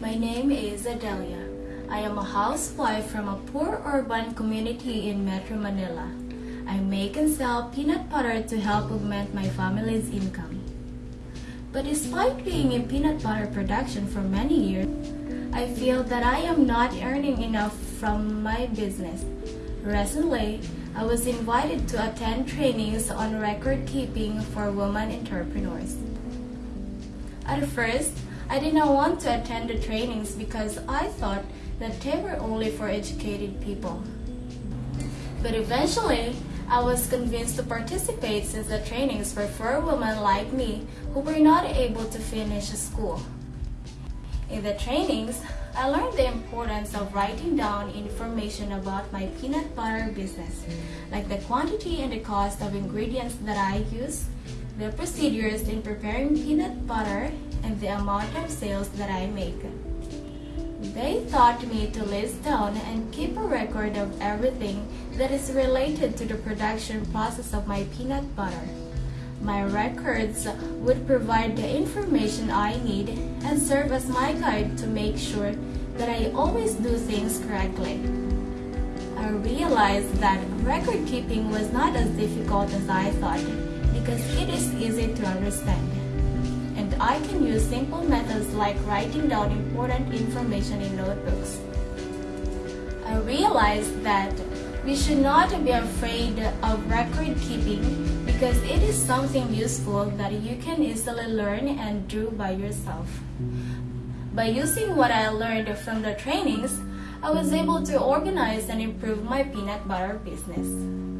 My name is Adelia. I am a housewife from a poor urban community in Metro Manila. I make and sell peanut butter to help augment my family's income. But despite being in peanut butter production for many years, I feel that I am not earning enough from my business. Recently, I was invited to attend trainings on record keeping for women entrepreneurs. At first, I did not want to attend the trainings because I thought that they were only for educated people. But eventually, I was convinced to participate since the trainings were for women like me who were not able to finish school. In the trainings, I learned the importance of writing down information about my peanut butter business, like the quantity and the cost of ingredients that I use, the procedures in preparing peanut butter, and the amount of sales that I make. They taught me to list down and keep a record of everything that is related to the production process of my peanut butter. My records would provide the information I need and serve as my guide to make sure that I always do things correctly. I realized that record keeping was not as difficult as I thought because it is easy to understand. And I can use simple methods like writing down important information in notebooks. I realized that we should not be afraid of record keeping because it is something useful that you can easily learn and do by yourself. By using what I learned from the trainings, I was able to organize and improve my peanut butter business.